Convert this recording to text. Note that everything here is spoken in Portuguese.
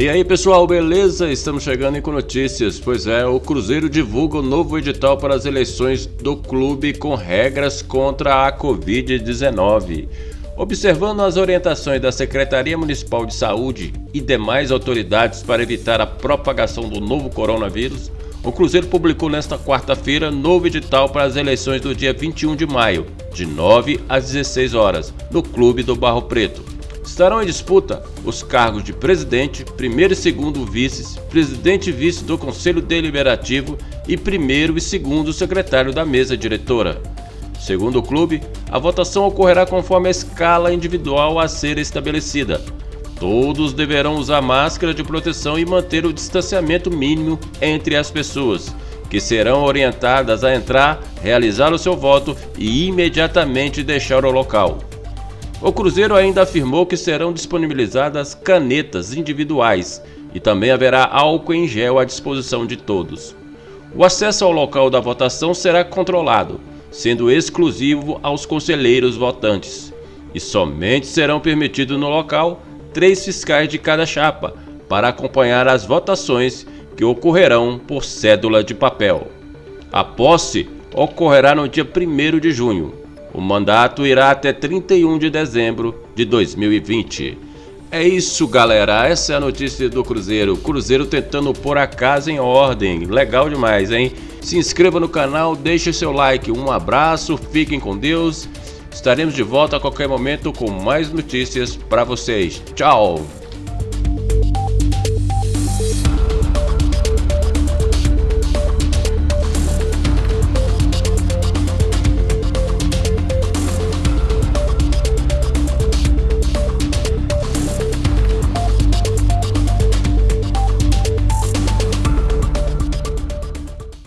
E aí pessoal, beleza? Estamos chegando com notícias. Pois é, o Cruzeiro divulga o novo edital para as eleições do clube com regras contra a Covid-19. Observando as orientações da Secretaria Municipal de Saúde e demais autoridades para evitar a propagação do novo coronavírus, o Cruzeiro publicou nesta quarta-feira novo edital para as eleições do dia 21 de maio, de 9 às 16 horas, no Clube do Barro Preto. Estarão em disputa os cargos de presidente, primeiro e segundo vices, presidente e vice do Conselho Deliberativo e primeiro e segundo secretário da mesa diretora. Segundo o clube, a votação ocorrerá conforme a escala individual a ser estabelecida. Todos deverão usar máscara de proteção e manter o distanciamento mínimo entre as pessoas, que serão orientadas a entrar, realizar o seu voto e imediatamente deixar o local. O Cruzeiro ainda afirmou que serão disponibilizadas canetas individuais e também haverá álcool em gel à disposição de todos. O acesso ao local da votação será controlado, sendo exclusivo aos conselheiros votantes, e somente serão permitidos no local três fiscais de cada chapa para acompanhar as votações que ocorrerão por cédula de papel. A posse ocorrerá no dia 1 de junho o mandato irá até 31 de dezembro de 2020. É isso, galera. Essa é a notícia do Cruzeiro. Cruzeiro tentando pôr a casa em ordem. Legal demais, hein? Se inscreva no canal, deixe seu like. Um abraço, fiquem com Deus. Estaremos de volta a qualquer momento com mais notícias para vocês. Tchau!